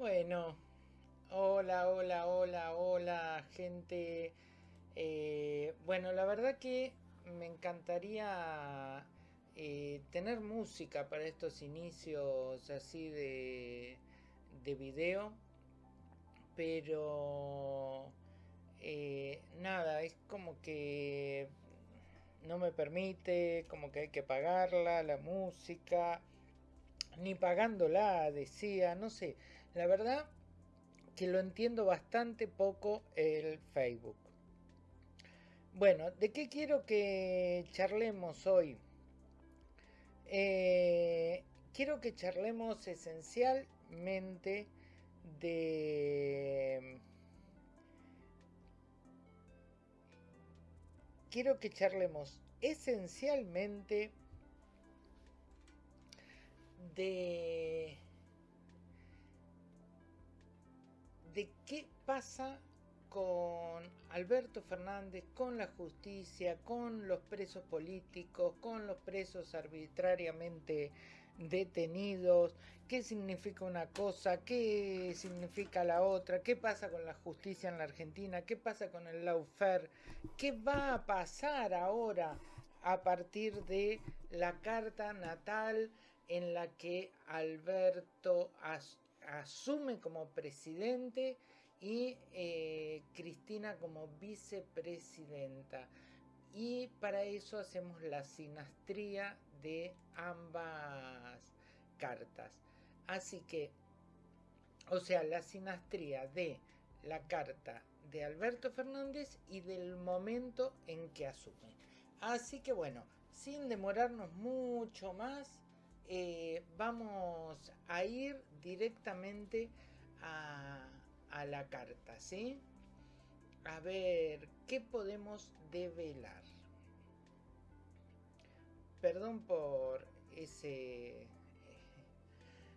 Bueno, hola, hola, hola, hola, gente. Eh, bueno, la verdad que me encantaría eh, tener música para estos inicios así de, de video, pero eh, nada, es como que no me permite, como que hay que pagarla, la música, ni pagándola, decía, no sé, la verdad que lo entiendo bastante poco el Facebook. Bueno, ¿de qué quiero que charlemos hoy? Eh, quiero que charlemos esencialmente de... Quiero que charlemos esencialmente de... de qué pasa con Alberto Fernández, con la justicia, con los presos políticos, con los presos arbitrariamente detenidos, qué significa una cosa, qué significa la otra, qué pasa con la justicia en la Argentina, qué pasa con el lawfare, qué va a pasar ahora a partir de la carta natal en la que Alberto asume como presidente y eh, Cristina como vicepresidenta. Y para eso hacemos la sinastría de ambas cartas. Así que, o sea, la sinastría de la carta de Alberto Fernández y del momento en que asume. Así que bueno, sin demorarnos mucho más, eh, vamos a ir directamente a la carta, ¿sí? A ver, ¿qué podemos develar? Perdón por ese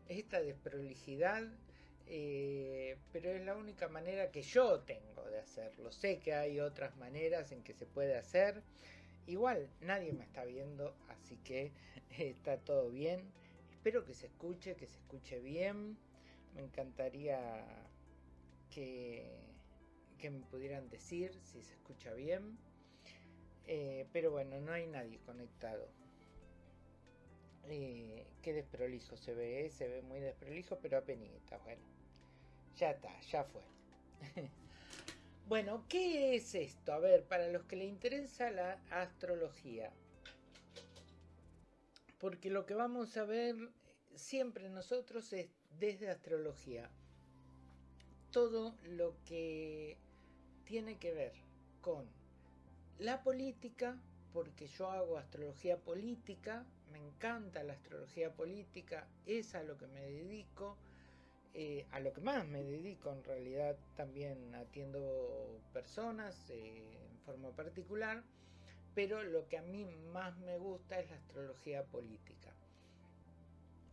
esta desprolijidad, eh, pero es la única manera que yo tengo de hacerlo. Sé que hay otras maneras en que se puede hacer. Igual nadie me está viendo, así que está todo bien. Espero que se escuche, que se escuche bien. Me encantaría que, me pudieran decir si se escucha bien. Eh, pero bueno, no hay nadie conectado. Eh, qué desprolijo se ve, eh, se ve muy desprolijo, pero apenas, bueno. Ya está, ya fue. bueno, ¿qué es esto? A ver, para los que le interesa la astrología. Porque lo que vamos a ver siempre nosotros es desde astrología todo lo que tiene que ver con la política, porque yo hago astrología política, me encanta la astrología política, es a lo que me dedico, eh, a lo que más me dedico en realidad también atiendo personas eh, en forma particular, pero lo que a mí más me gusta es la astrología política.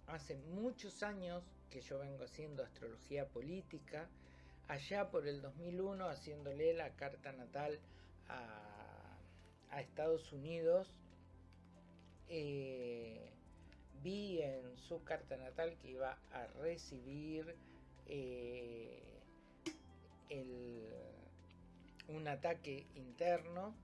Hace muchos años que yo vengo haciendo astrología política, allá por el 2001 haciéndole la carta natal a, Estados Unidos, eh, vi en su carta natal que iba a recibir eh, un ataque interno.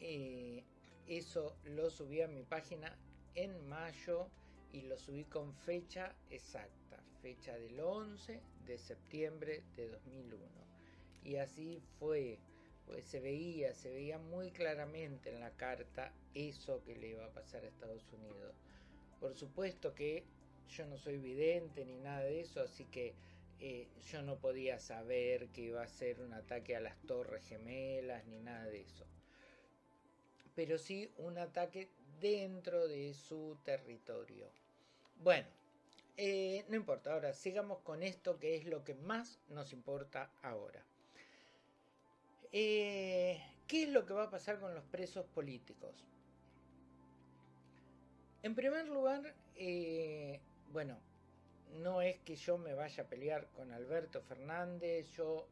Eh, eso lo subí a mi página en mayo y lo subí con fecha exacta, fecha del 11 de septiembre de 2001. Y así fue, pues se veía, se veía muy claramente en la carta eso que le iba a pasar a Estados Unidos. Por supuesto que yo no soy vidente ni nada de eso, así que eh, yo no podía saber que iba a ser un ataque a las torres gemelas ni nada de eso. Pero sí un ataque dentro de su territorio. Bueno, eh, no importa, ahora sigamos con esto que es lo que más nos importa ahora. Eh, ¿Qué es lo que va a pasar con los presos políticos? En primer lugar, eh, bueno, no es que yo me vaya a pelear con Alberto Fernández, yo,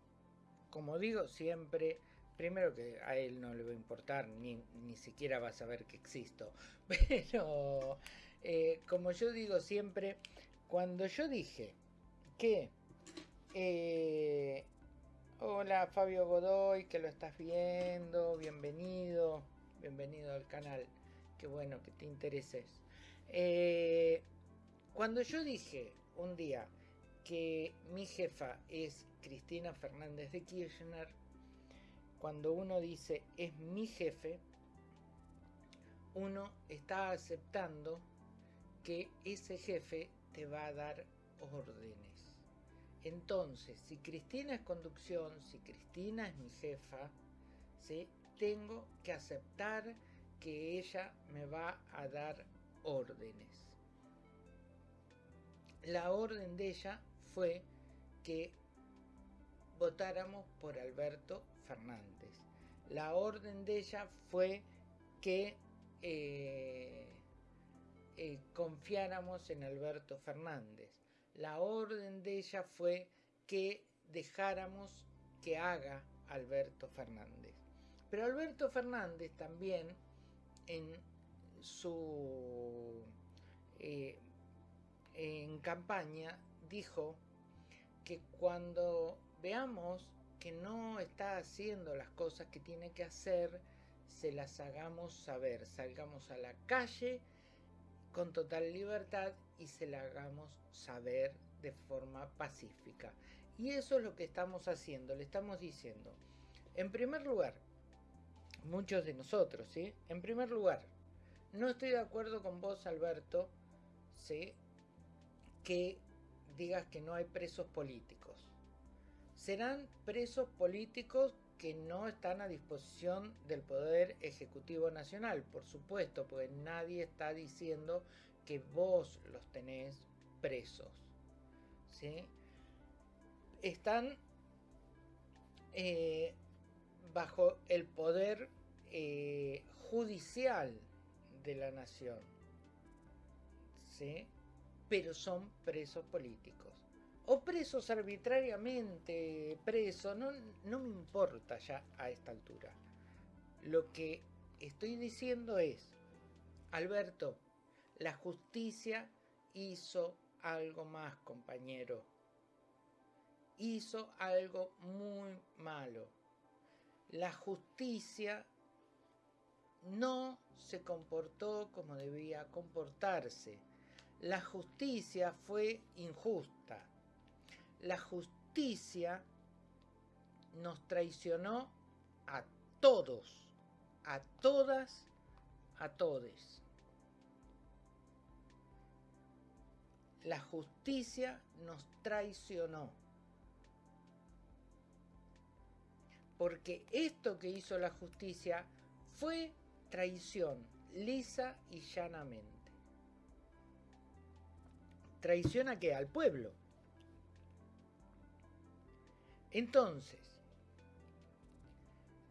como digo siempre, primero que a él no le va a importar, ni, ni siquiera va a saber que existo, pero como yo digo siempre, cuando yo dije que eh, hola Fabio Godoy, que lo estás viendo, bienvenido, bienvenido al canal, qué bueno que te intereses. Eh, cuando yo dije un día que mi jefa es Cristina Fernández de Kirchner, cuando uno dice es mi jefe, uno está aceptando que ese jefe te va a dar órdenes. Entonces, si Cristina es conducción, si Cristina es mi jefa, ¿sí? tengo que aceptar que ella me va a dar órdenes. La orden de ella fue que votáramos por Alberto Fernández. La orden de ella fue que eh, eh, confiáramos en Alberto Fernández. La orden de ella fue que dejáramos que haga Alberto Fernández. Pero Alberto Fernández también en su eh, en campaña dijo que cuando veamos que no está haciendo las cosas que tiene que hacer, se las hagamos saber, salgamos a la calle con total libertad y se la hagamos saber de forma pacífica. Y eso es lo que estamos haciendo, le estamos diciendo. En primer lugar, muchos de nosotros, ¿sí? En primer lugar, no estoy de acuerdo con vos, Alberto, ¿sí? Que digas que no hay presos políticos. Serán presos políticos que no están a disposición del Poder Ejecutivo Nacional, por supuesto, porque nadie está diciendo que vos los tenés presos. ¿sí? Están eh, bajo el poder eh, judicial de la nación, ¿sí? pero son presos políticos o presos arbitrariamente, presos, no, no me importa ya a esta altura. Lo que estoy diciendo es, Alberto, la justicia hizo algo más, compañero. Hizo algo muy malo. La justicia no se comportó como debía comportarse. La justicia fue injusta la justicia nos traicionó a todos, a todas, a todes. La justicia nos traicionó. Porque esto que hizo la justicia fue traición, lisa y llanamente. ¿Traición a qué? Al pueblo. Entonces,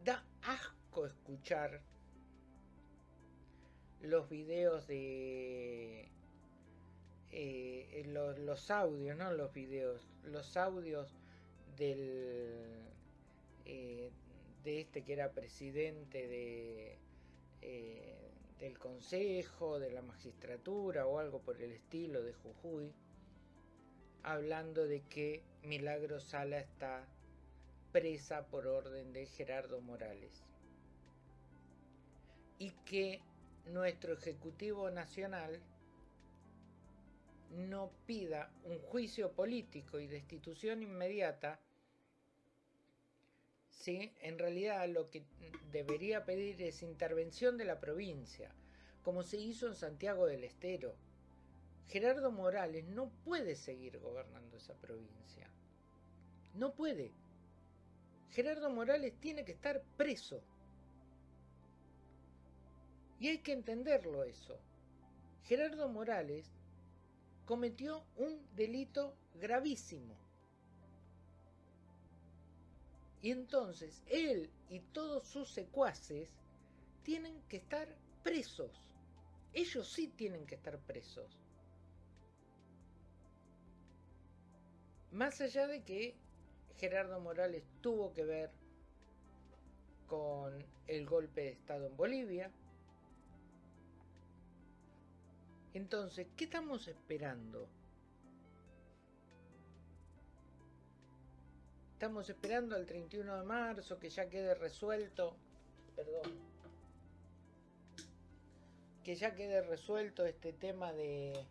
da asco escuchar los videos de eh, los, audios, no los videos, los audios del eh, de este que era presidente de eh, del consejo, de la magistratura o algo por el estilo de Jujuy, hablando de que Milagro Sala está presa por orden de Gerardo Morales y que nuestro Ejecutivo Nacional no pida un juicio político y destitución inmediata, ¿sí? en realidad lo que debería pedir es intervención de la provincia, como se hizo en Santiago del Estero. Gerardo Morales no puede seguir gobernando esa provincia. No puede. Gerardo Morales tiene que estar preso. Y hay que entenderlo eso. Gerardo Morales cometió un delito gravísimo. Y entonces él y todos sus secuaces tienen que estar presos. Ellos sí tienen que estar presos. Más allá de que Gerardo Morales tuvo que ver con el golpe de Estado en Bolivia. Entonces, ¿qué estamos esperando? Estamos esperando al 31 de marzo que ya quede resuelto. Perdón. Que ya quede resuelto este tema de,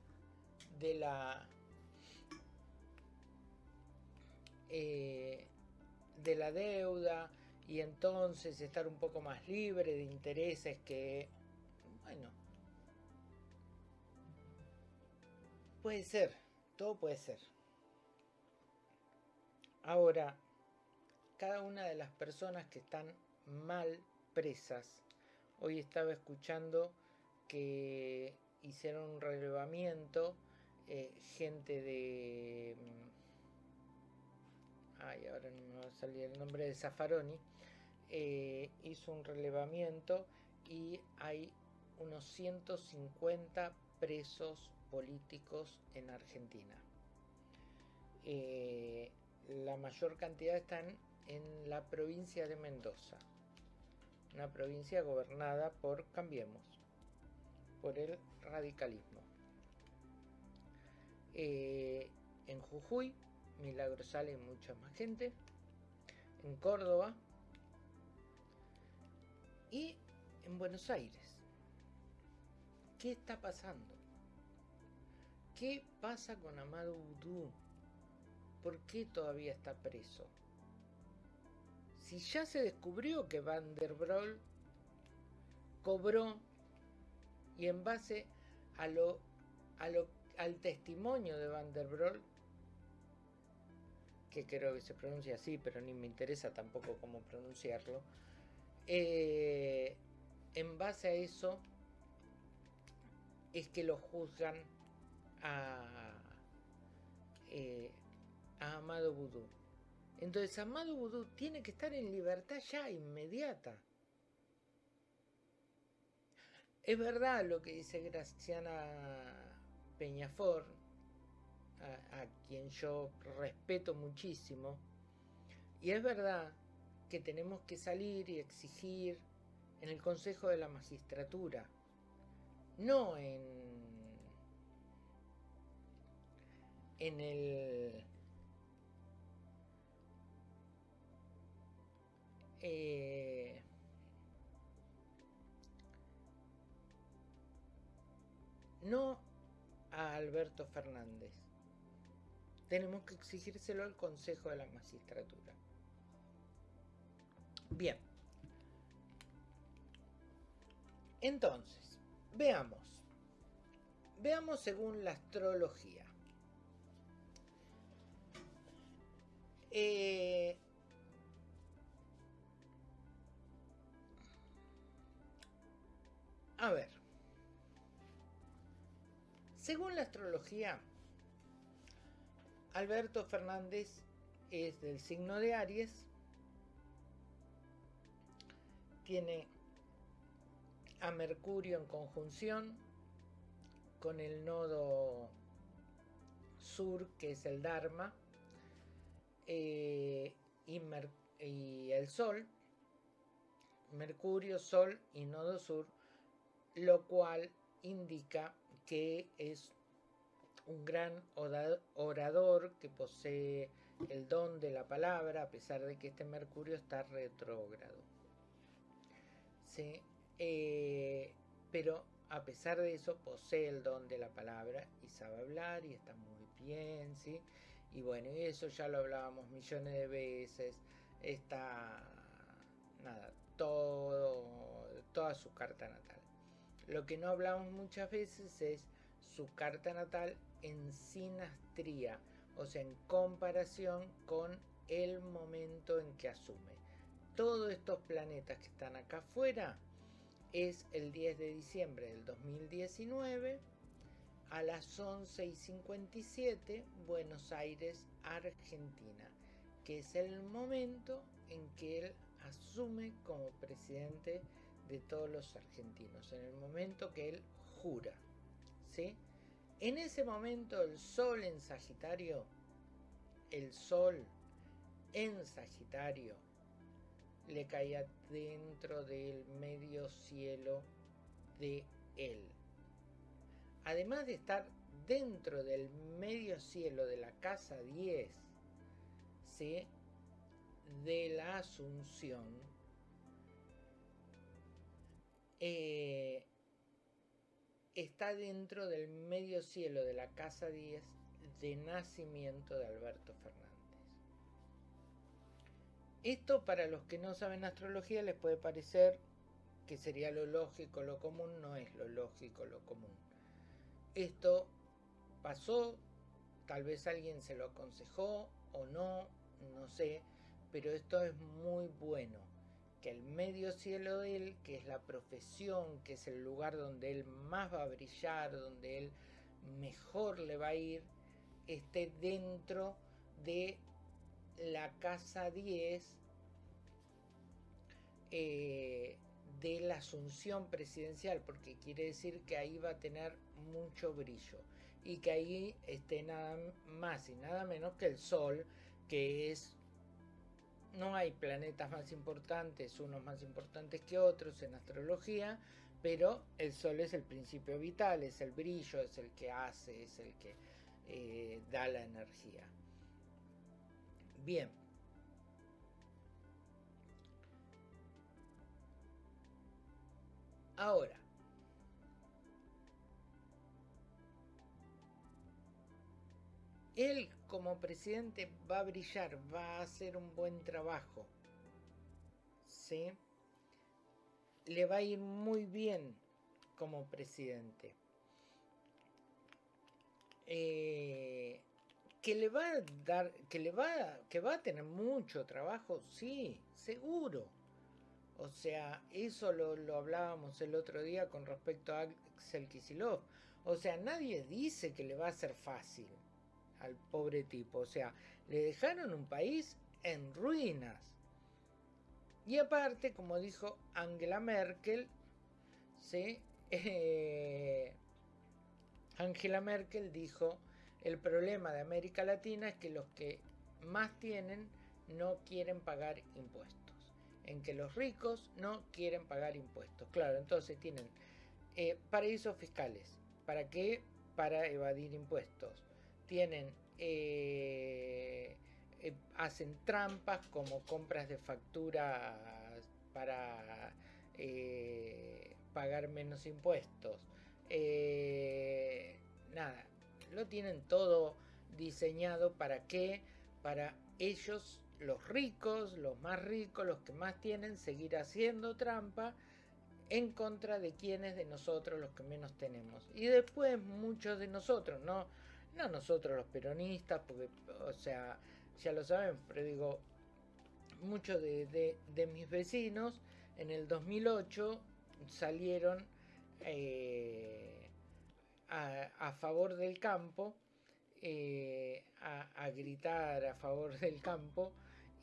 de la eh, de la deuda y entonces estar un poco más libre de intereses que bueno. Puede ser todo puede ser. Ahora, cada una de las personas que están mal presas, hoy estaba escuchando que hicieron un relevamiento, eh, gente de... Ay, ahora no me va a salir el nombre de Zaffaroni, eh, hizo un relevamiento y hay unos 150 presos políticos en Argentina. Eh, la mayor cantidad están en la provincia de Mendoza, una provincia gobernada por Cambiemos, por el radicalismo. Eh, en Jujuy, Milagrosal y mucha más gente. En Córdoba y en Buenos Aires. ¿Qué está pasando? ¿Qué pasa con Amado Udú? ¿por qué todavía está preso? Si ya se descubrió que Van der Broel cobró y en base al testimonio de Van der Broel, que creo que se pronuncia así, pero ni me interesa tampoco cómo pronunciarlo, eh, en base a eso es que lo juzgan a, eh, a Amado Vudú. Entonces Amado Vudú tiene que estar en libertad ya inmediata. Es verdad lo que dice Graciana Peñafor, a, quien yo respeto muchísimo, y es verdad que tenemos que salir y exigir en el Consejo de la Magistratura, no en, en el Eh, no a Alberto Fernández. Tenemos que exigírselo al Consejo de la Magistratura. Bien. Entonces, veamos. Veamos según la astrología. Eh, A ver. Según la astrología, Alberto Fernández es del signo de Aries, tiene a Mercurio en conjunción con el nodo sur, que es el Dharma, eh, y, y el Sol, Mercurio, Sol y nodo sur lo cual indica que es un gran orador que posee el don de la palabra, a pesar de que este Mercurio está retrógrado. ¿Sí? Eh, pero a pesar de eso posee el don de la palabra y sabe hablar y está muy bien, ¿sí? Y bueno, y eso ya lo hablábamos millones de veces. Está, nada, todo, toda su carta natal. Lo que no hablamos muchas veces es su carta natal en sinastría, o sea, en comparación con el momento en que asume. Todos estos planetas que están acá afuera es el 10 de diciembre del 2019 a las 11 y 57 Buenos Aires, Argentina, que es el momento en que él asume como presidente de todos los argentinos, en el momento que él jura. ¿sí? En ese momento el sol en Sagitario, el sol en Sagitario, le caía dentro del medio cielo de él. Además de estar dentro del medio cielo de la casa 10, ¿sí? de la Asunción eh, está dentro del medio cielo de la Casa 10 de nacimiento de Alberto Fernández. Esto para los que no saben astrología les puede parecer que sería lo lógico, lo común, no es lo lógico, lo común. Esto pasó, tal vez alguien se lo aconsejó o no, no sé, pero esto es muy bueno. Que el medio cielo de él, que es la profesión, que es el lugar donde él más va a brillar, donde él mejor le va a ir, esté dentro de la casa 10 eh, de la asunción presidencial, porque quiere decir que ahí va a tener mucho brillo y que ahí esté nada más y nada menos que el Sol, que es... No hay planetas más importantes, unos más importantes que otros en astrología, pero el Sol es el principio vital, es el brillo, es el que hace, es el que eh, da la energía. Bien. Ahora, él como presidente va a brillar, va a hacer un buen trabajo. ¿Sí? Le va a ir muy bien como presidente. Eh, que le va a dar, que le va, que va a tener mucho trabajo, sí, seguro. O sea, eso lo, lo hablábamos el otro día con respecto a Axel Kisilov. O sea, nadie dice que le va a ser fácil al pobre tipo. O sea, le dejaron un país en ruinas. Y aparte, como dijo Angela Merkel, ¿sí? Eh, Angela Merkel dijo, el problema de América Latina es que los que más tienen no quieren pagar impuestos. En que los ricos no quieren pagar impuestos. Claro, entonces tienen eh, paraísos fiscales. ¿Para qué? Para evadir impuestos tienen eh, eh, hacen trampas como compras de facturas para eh, pagar menos impuestos. Nada lo tienen todo diseñado para qué para ellos los ricos los más ricos los que más tienen seguir haciendo trampa en contra de quienes de nosotros los que menos tenemos. Y después muchos de nosotros no no nosotros los peronistas, porque, o sea, ya lo saben, pero digo, muchos de, mis vecinos en el 2008 salieron eh, a, favor del campo, eh, a, gritar a favor del campo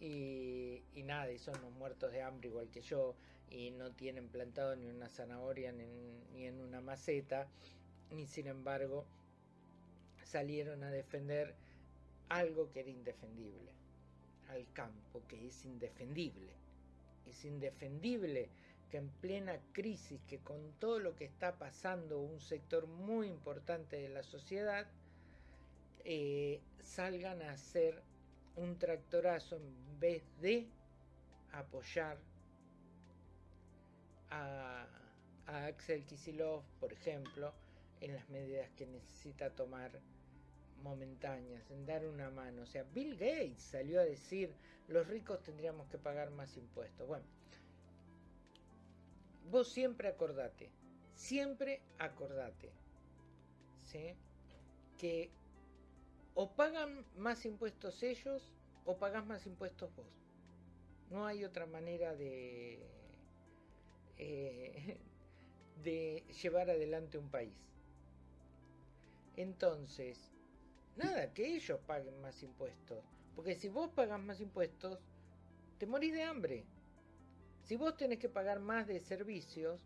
y, nada, y son los muertos de hambre igual que yo y no tienen plantado ni una zanahoria ni en una maceta, ni sin embargo salieron a defender algo que era indefendible, al campo, que es indefendible. Es indefendible que en plena crisis, que con todo lo que está pasando un sector muy importante de la sociedad, eh, salgan a hacer un tractorazo en vez de apoyar a, a Axel Kisilov, por ejemplo, en las medidas que necesita tomar momentáneas, en dar una mano. O sea, Bill Gates salió a decir, los ricos tendríamos que pagar más impuestos. Bueno, vos siempre acordate, siempre acordate, ¿sí? Que o pagan más impuestos ellos o pagas más impuestos vos. No hay otra manera de, eh, de llevar adelante un país. Entonces, Nada, que ellos paguen más impuestos. Porque si vos pagas más impuestos, te morís de hambre. Si vos tenés que pagar más de servicios,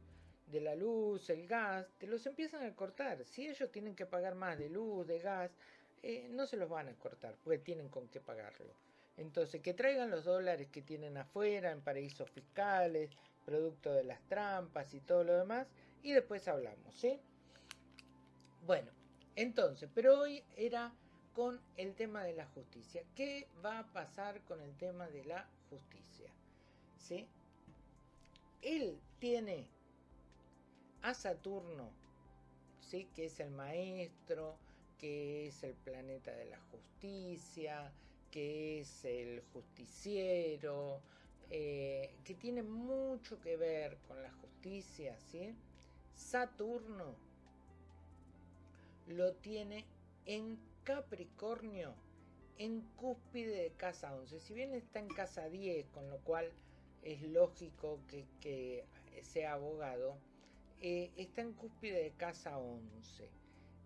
de la luz, el gas, te los empiezan a cortar. Si ellos tienen que pagar más de luz, de gas, eh, no se los van a cortar, porque tienen con qué pagarlo. Entonces, que traigan los dólares que tienen afuera, en paraísos fiscales, producto de las trampas y todo lo demás, y después hablamos, ¿sí? Bueno, entonces, pero hoy era con el tema de la justicia. ¿Qué va a pasar con el tema de la justicia. ¿sí? Él tiene a Saturno, ¿sí? que es el maestro, que es el planeta de la justicia, que es el justiciero, eh, que tiene mucho que ver con la justicia, ¿sí? Saturno lo tiene en Capricornio, en cúspide de casa 11. Si bien está en casa 10, con lo cual es lógico que, sea abogado, eh, está en cúspide de casa 11.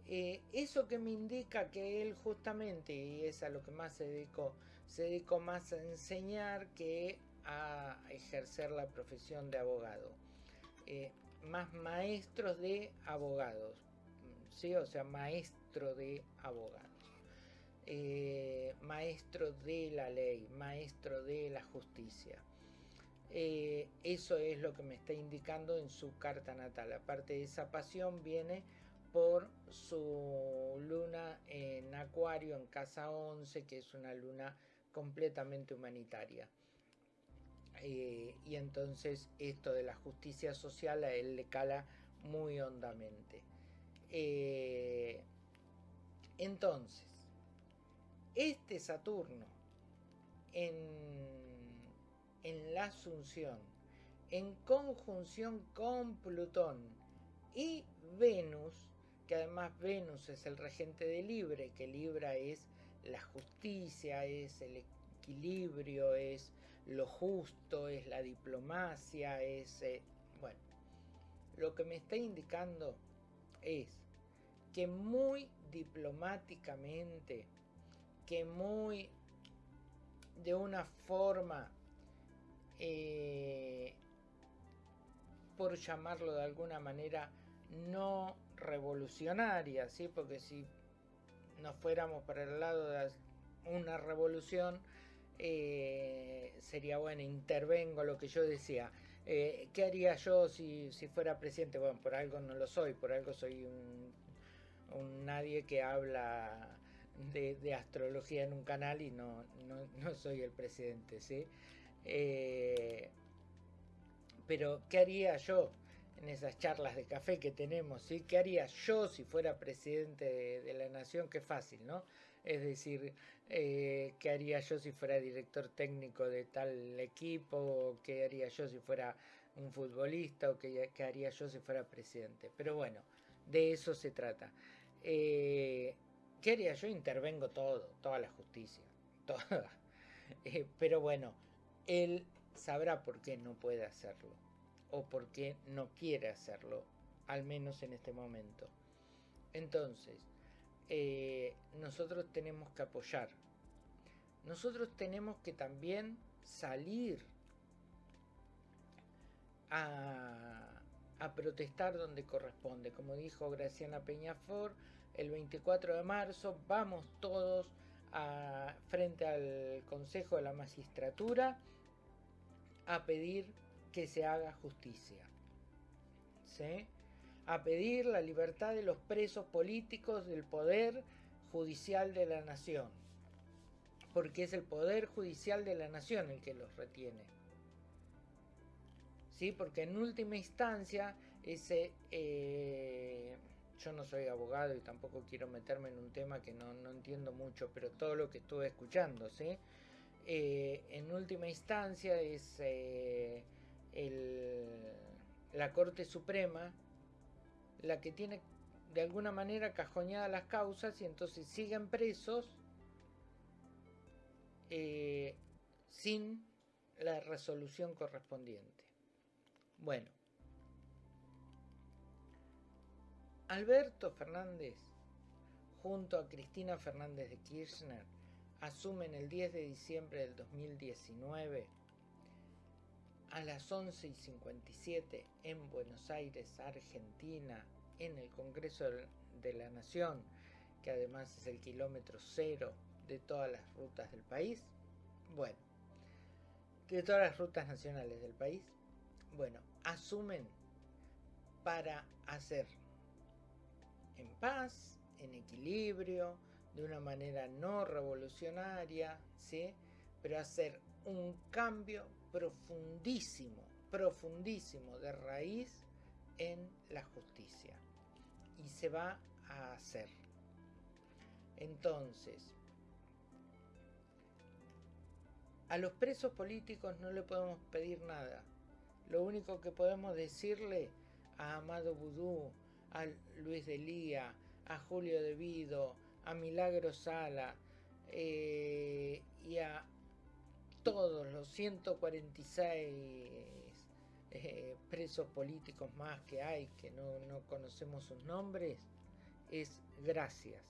Eh, eso que me indica que él justamente, y es a lo que más se dedicó, se dedicó más a enseñar que a ejercer la profesión de abogado. Eh, más maestros de abogados, ¿sí? o sea, maestro de abogados. Eh, maestro de la ley, maestro de la justicia. Eh, eso es lo que me está indicando en su carta natal. Aparte de esa pasión viene por su luna en Acuario, en casa 11, que es una luna completamente humanitaria. Eh, y entonces esto de la justicia social a él le cala muy hondamente. Eh, entonces, este Saturno en, en la Asunción, en conjunción con Plutón y Venus, que además Venus es el regente de Libre, que Libra es la justicia, es el equilibrio, es lo justo, es la diplomacia, es... Eh, bueno, lo que me está indicando es que muy diplomáticamente, que muy de una forma, eh, por llamarlo de alguna manera, no revolucionaria, ¿sí? porque si nos fuéramos para el lado de una revolución, eh, sería bueno, intervengo lo que yo decía. Eh, ¿Qué haría yo si, fuera presidente? Bueno, por algo no lo soy, por algo soy un, nadie que habla de, astrología en un canal y no, no, soy el presidente, ¿sí? Eh, pero, ¿qué haría yo en esas charlas de café que tenemos? ¿sí? ¿Qué haría yo si fuera presidente de, de la nación? Qué fácil, ¿no? Es decir, eh, qué haría yo si fuera director técnico de tal equipo, qué haría yo si fuera un futbolista o qué, haría yo si fuera presidente. Pero bueno, de eso se trata. Eh, ¿Qué haría yo? Intervengo todo, toda la justicia, toda. Eh, pero bueno, él sabrá por qué no puede hacerlo o por qué no quiere hacerlo, al menos en este momento. Entonces, eh, nosotros tenemos que apoyar. Nosotros tenemos que también salir a, protestar donde corresponde. Como dijo Graciana Peñafor, el 24 de marzo vamos todos a, frente al Consejo de la Magistratura a pedir que se haga justicia. ¿Sí? A pedir la libertad de los presos políticos del poder judicial de la nación, porque es el poder judicial de la nación el que los retiene. ¿Sí? Porque en última instancia, ese, eh, yo no soy abogado y tampoco quiero meterme en un tema que no, entiendo mucho, pero todo lo que estuve escuchando, ¿sí? Eh, en última instancia es eh, la Corte Suprema la que tiene de alguna manera cajoñadas las causas y entonces siguen presos eh, sin la resolución correspondiente. Bueno, Alberto Fernández junto a Cristina Fernández de Kirchner asumen el 10 de diciembre del 2019 a las 11 y 57 en Buenos Aires, Argentina, en el Congreso de la Nación, que además es el kilómetro cero de todas las rutas del país. Bueno, de todas las rutas nacionales del país. Bueno, asumen para hacer en paz, en equilibrio, de una manera no revolucionaria, ¿sí? pero hacer un cambio profundísimo, profundísimo de raíz en la justicia. Y se va a hacer. Entonces, a los presos políticos no le podemos pedir nada. Lo único que podemos decirle a Amado Vudú, a Luis de Lía, a Julio De Vido, a Milagro Sala eh, y a todos los 146 eh, presos políticos más que hay, que no, no conocemos sus nombres, es gracias.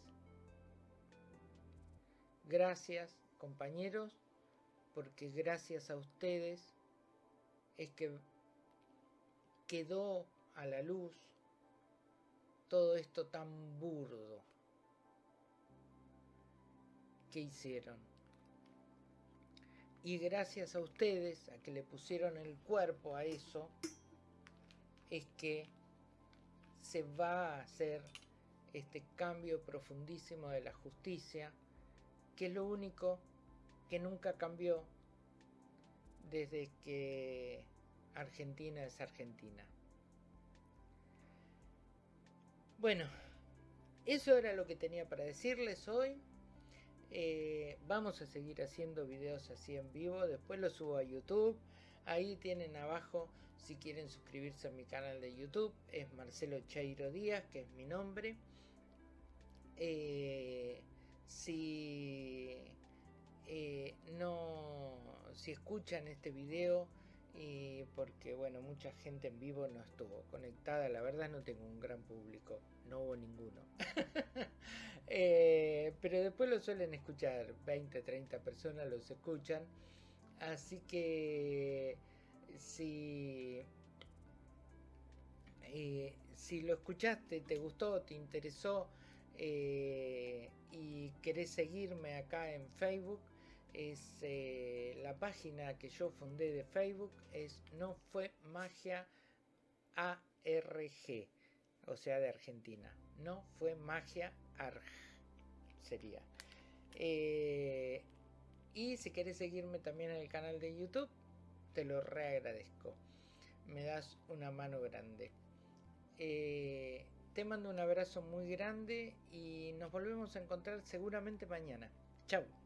Gracias compañeros, porque gracias a ustedes es que quedó a la luz todo esto tan burdo que hicieron. Y gracias a ustedes, a que le pusieron el cuerpo a eso, es que se va a hacer este cambio profundísimo de la justicia, que es lo único que nunca cambió desde que Argentina es Argentina. Bueno, eso era lo que tenía para decirles hoy. Eh, vamos a seguir haciendo videos así en vivo. Después los subo a YouTube. Ahí tienen abajo si quieren suscribirse a mi canal de YouTube. Es Marcelo Chairo Díaz, que es mi nombre. Eh, si eh, no, si escuchan este video y porque bueno mucha gente en vivo no estuvo conectada la verdad no tengo un gran público no hubo ninguno eh, pero después lo suelen escuchar 20 30 personas los escuchan. Así que si eh, si lo escuchaste te gustó te interesó eh, y querés seguirme acá en Facebook es la página que yo fundé de Facebook es no fue magia ARG o sea de Argentina. No fue magia Sería. Eh, y si quieres seguirme también en el canal de YouTube te lo reagradezco. Me das una mano grande. Eh, te mando un abrazo muy grande y nos volvemos a encontrar seguramente mañana. Chao